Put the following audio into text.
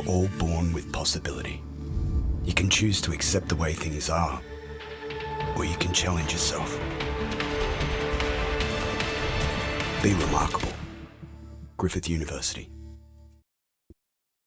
are all born with possibility. You can choose to accept the way things are, or you can challenge yourself. Be remarkable. Griffith University.